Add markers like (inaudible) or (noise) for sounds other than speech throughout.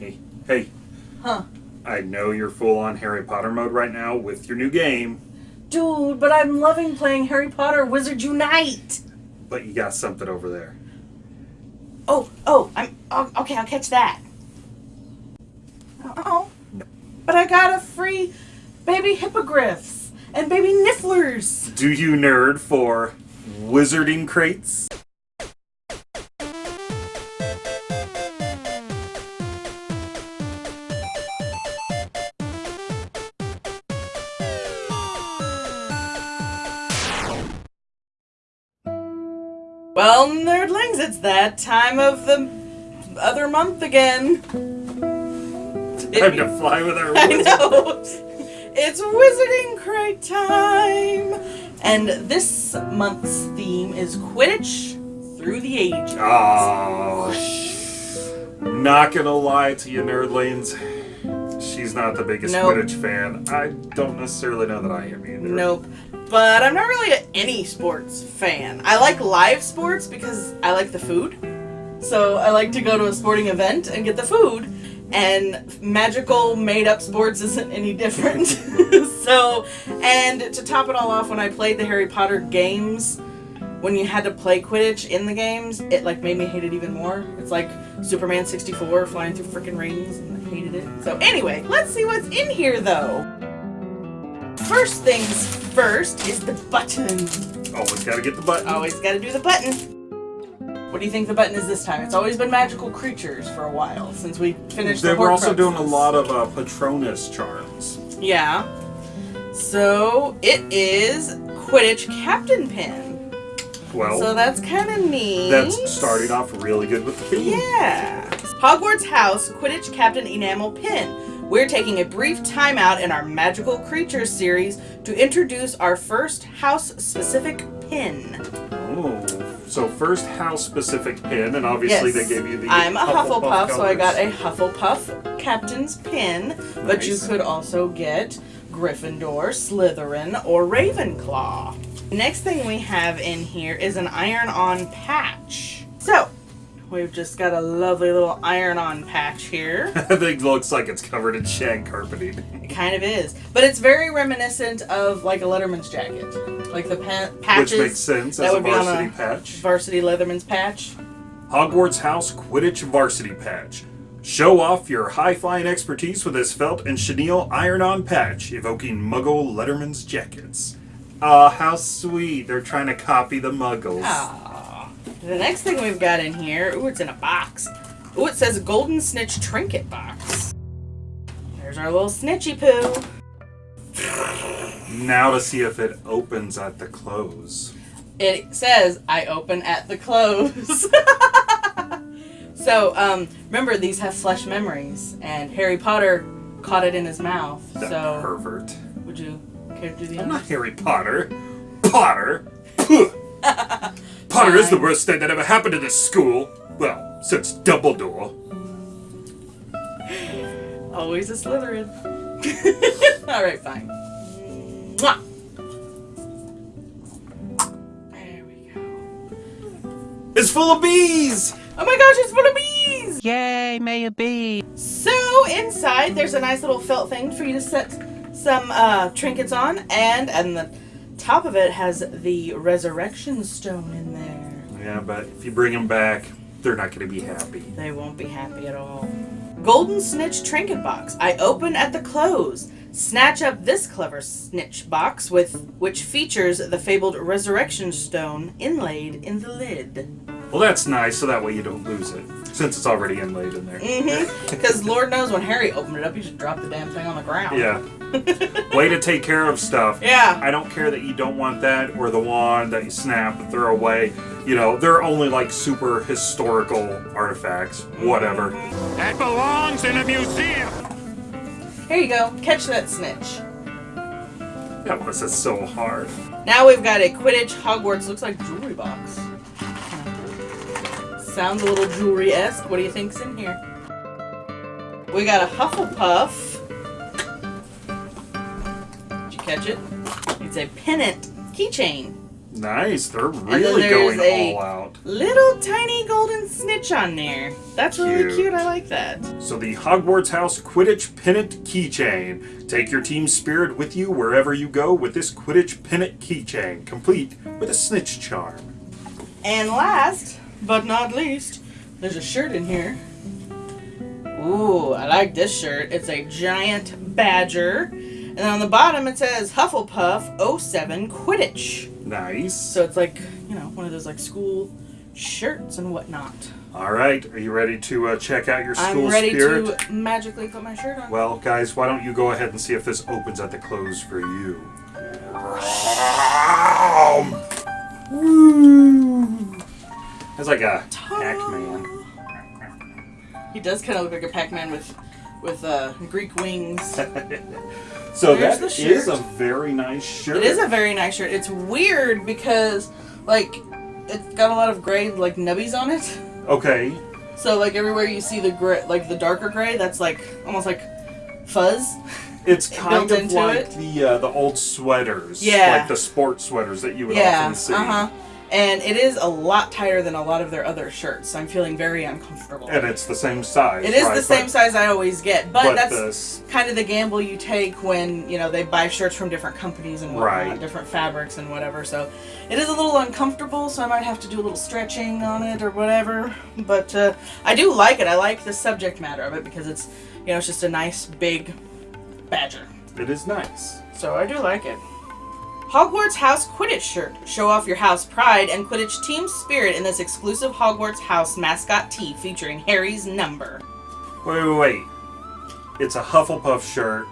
Hey, hey, Huh. I know you're full on Harry Potter mode right now with your new game, Dude, but I'm loving playing Harry Potter Wizards Unite. but you got something over there. Oh, oh, I'm oh, okay. I'll catch that. Uh oh, but I got a free baby hippogriffs and baby nifflers. Do you nerd for wizarding crates? Well, nerdlings, it's that time of the other month again. Time to fly with our (laughs) I know. It's Wizarding Crate time! And this month's theme is Quidditch through the ages. Oh, not gonna lie to you, nerdlings. She's not the biggest Nope. Quidditch fan. I don't necessarily know that I am either. Nope. But I'm not really a, any sports fan. I like live sports because I like the food. So I like to go to a sporting event and get the food. And magical made up sports (laughs) isn't any different. (laughs) so, and to top it all off, when I played the Harry Potter games, when you had to play Quidditch in the games, it like made me hate it even more. It's like Superman 64 flying through freaking rings, and I hated it. So anyway, let's see what's in here though. First things first is the button. Always gotta get the button. Always got to do the button. What do you think the button is this time? It's always been magical creatures for a while since we finished. They the were also doing a lot of uh, Patronus charms. Yeah. So it is Quidditch Captain Pin. Well, So that's kind of neat. that's starting off really good with the theme. Yeah. Hogwarts House Quidditch Captain Enamel Pin. We're taking a brief timeout in our Magical Creatures series to introduce our first house-specific pin. Oh, so first house specific pin, and obviously Yes. they gave you the. I'm a Hufflepuff, so I got a. Hufflepuff Captain's pin, but you could also get Gryffindor, Slytherin, or Ravenclaw. Next thing we have in here is an iron-on patch. So, we've just got a lovely little iron-on patch here. I think it looks like it's covered in shag carpeting. It kind of is, but it's very reminiscent of like a Letterman's jacket, like the pa- patches. Which makes sense that as a would be on varsity a patch. Varsity Letterman's patch. Hogwarts House Quidditch Varsity Patch. Show off your high flying expertise with this felt and chenille iron on patch, evoking Muggle Letterman's jackets. Ah, how sweet. They're trying to copy the Muggles. Ah. The next thing we've got in here, ooh, it's in a box. Ooh, it says Golden Snitch Trinket Box. There's our little snitchy poo. Now to see if it opens at the close. It says, I open at the close. (laughs) so, um, remember, these have flesh memories, and Harry Potter caught it in his mouth. That so, pervert. would you care to do the I'm not Harry Potter. Potter? (laughs) Puh. Potter is the worst thing that ever happened to this school. Well, since Dumbledore. Always a Slytherin. (laughs) Alright, fine. Mwah. There we go. It's full of bees! Oh my gosh, it's full of bees! Yay, may a bee. So inside there's a nice little felt thing for you to set some uh, trinkets on, and and the top of it has the resurrection stone in there. Yeah, but if you bring them back, they're not going to be happy. They won't be happy at all. Golden Snitch Trinket Box. I open at the close. Snatch up this clever snitch box with which features the fabled resurrection stone inlaid in the lid. Well, that's nice, so that way you don't lose it, since it's already inlaid in there. Mm-hmm. (laughs) Because Lord knows when Harry opened it up, he just dropped the damn thing on the ground. Yeah. (laughs) Way to take care of stuff. Yeah. I don't care that you don't want that or the wand that you snap and throw away. You know, they're only like super historical artifacts. Whatever. That belongs in a museum. Here you go. Catch that snitch. That was just so hard. Now we've got a Quidditch Hogwarts looks like jewelry box. Sounds a little jewelry-esque. What do you think's in here? We got a Hufflepuff. Catch it? It's a pennant keychain. Nice. They're really going all out. Little tiny golden snitch on there. That's really Cute. cute. I like that. So the Hogwarts House Quidditch Pennant Keychain. Take your team spirit with you wherever you go with this Quidditch Pennant Keychain, complete with a snitch charm. And last but not least, there's a shirt in here. Ooh, I like this shirt. It's a giant badger. And on the bottom it says Hufflepuff 07 Quidditch. Nice. So it's like, you know, one of those like school shirts and whatnot. All right, are you ready to uh, check out your school I'm ready spirit? to magically put my shirt on. Well, guys, why don't you go ahead and see if this opens at the close for you? It's like a Pac-Man. He does kind of look like a Pac-Man with with uh, Greek wings. (laughs) So There's that the is a very nice shirt. It is a very nice shirt. It's weird because like it's got a lot of gray like nubbies on it. okay. So like everywhere you see the gray, like the darker gray, that's like almost like fuzz. It's (laughs) kind of like it. the uh, the old sweaters, Yeah. like the sport sweaters that you would Yeah. often see. Uh huh. And it is a lot tighter than a lot of their other shirts. I'm feeling very uncomfortable. And it's the same size. It is right? the same but, size I always get, but, But that's this, kind of the gamble you take when you know they buy shirts from different companies and whatnot, Right. different fabrics and whatever. So it is a little uncomfortable. So I might have to do a little stretching on it or whatever. But uh, I do like it. I like the subject matter of it because it's you know it's just a nice big badger. it is nice. So I do like it. Hogwarts House Quidditch shirt. Show off your house pride and Quidditch team spirit in this exclusive Hogwarts House mascot tee featuring Harry's number. Wait, wait, wait. It's a Hufflepuff shirt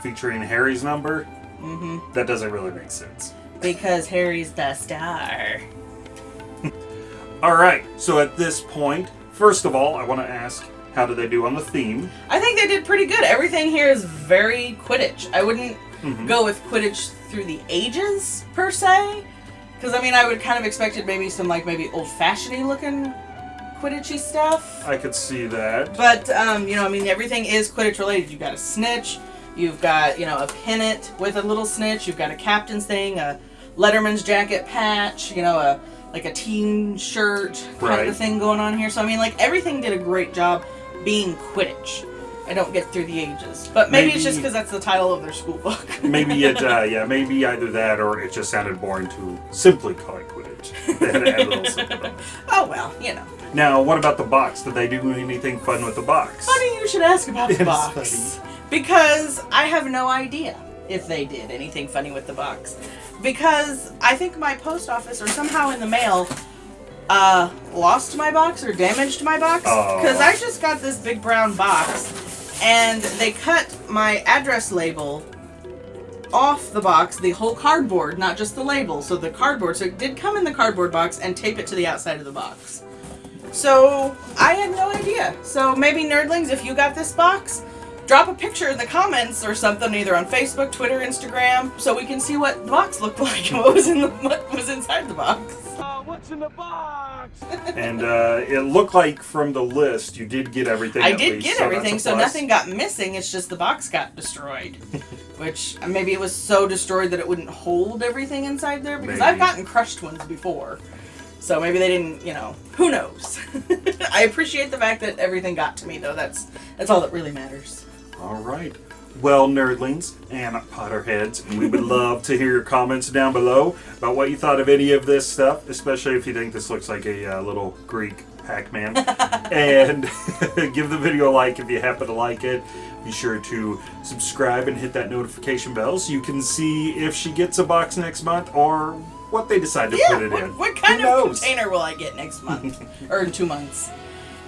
featuring Harry's number. Mm-hmm. That doesn't really make sense. Because Harry's the star. (laughs) All right. So at this point, first of all, I want to ask, how did they do on the theme? I think they did pretty good. Everything here is very Quidditch. I wouldn't Mhm. go with Quidditch through the ages per se, because I mean I would kind of expected maybe some like maybe old fashioned looking Quidditchy stuff. I could see that. But um, you know, I mean everything is Quidditch related. You've got a snitch, you've got you know a pennant with a little snitch, you've got a captain's thing, a Letterman's jacket patch, you know a like a team shirt kind Right. of thing going on here. So I mean like everything did a great job being Quidditch. I don't get through the ages, but maybe, it's just because that's the title of their school book. (laughs) Maybe it, uh, yeah, maybe either that or it just sounded boring to simply call it Quidditch. They had to add a little something on it. (laughs) oh well, you know. Now, what about the box? Did they do anything fun with the box? Funny you should ask about the (laughs) box. Because I have no idea if they did anything funny with the box. Because I think my post office or somehow in the mail uh lost my box or damaged my box. Oh. Because I just got this big brown box and they cut my address label off the box, the whole cardboard, not just the label. So the cardboard, so it did come in the cardboard box and tape it to the outside of the box. So I had no idea. So maybe nerdlings, if you got this box, drop a picture in the comments or something, either on Facebook, Twitter, Instagram, so we can see what the box looked (laughs) like and what was in the what was inside the box. what's in the box? (laughs) And uh, it looked like from the list you did get everything. I at did least, get so everything, so nothing got missing. It's just the box got destroyed. (laughs) Which uh, maybe it was so destroyed that it wouldn't hold everything inside there because I've gotten crushed ones before. So maybe they didn't, you know, who knows. I appreciate the fact that everything got to me though. That's that's all that really matters. All right. Well, nerdlings and Potterheads, we would love to hear your comments down below about what you thought of any of this stuff, especially if you think this looks like a uh, little Greek Pac-Man. (laughs) and (laughs) give the video a like if you happen to like it. Be sure to subscribe and hit that notification bell so you can see if she gets a box next month or what they decide to Yeah, put it what, in. what kind Who of knows? container will I get next month? (laughs) or in two months?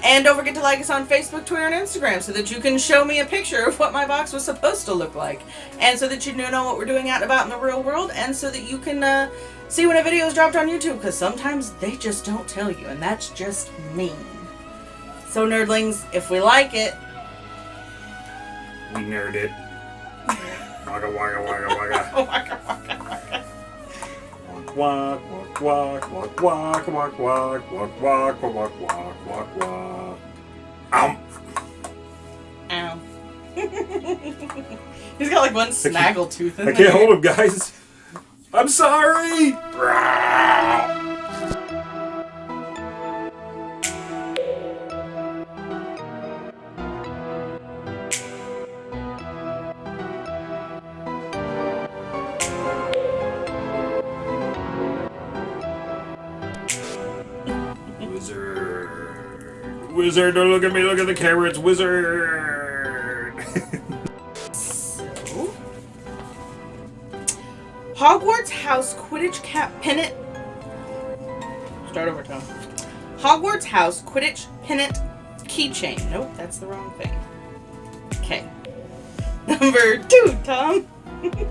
And don't forget to like us on Facebook, Twitter, and Instagram so that you can show me a picture of what my box was supposed to look like. And so that you know what we're doing out and about in the real world, and so that you can uh, see when a video is dropped on YouTube, because sometimes they just don't tell you, and that's just mean. So, nerdlings, if we like it, We nerd it. Wagga wagga wagga wagga. (laughs) Walk, walk, walk, walk, walk, walk, walk, walk, walk, walk, walk, walk, walk, walk. Um, ow. He's got like one snaggle tooth in I can't hold him, guys. I'm sorry. Wizard, don't look at me, look at the camera, it's Wizard! So, Hogwarts House Quidditch Cap Pennant. Start over, Tom. Hogwarts House Quidditch Pennant Keychain. Nope, that's the wrong thing. Okay. (laughs) Number two, Tom. (laughs)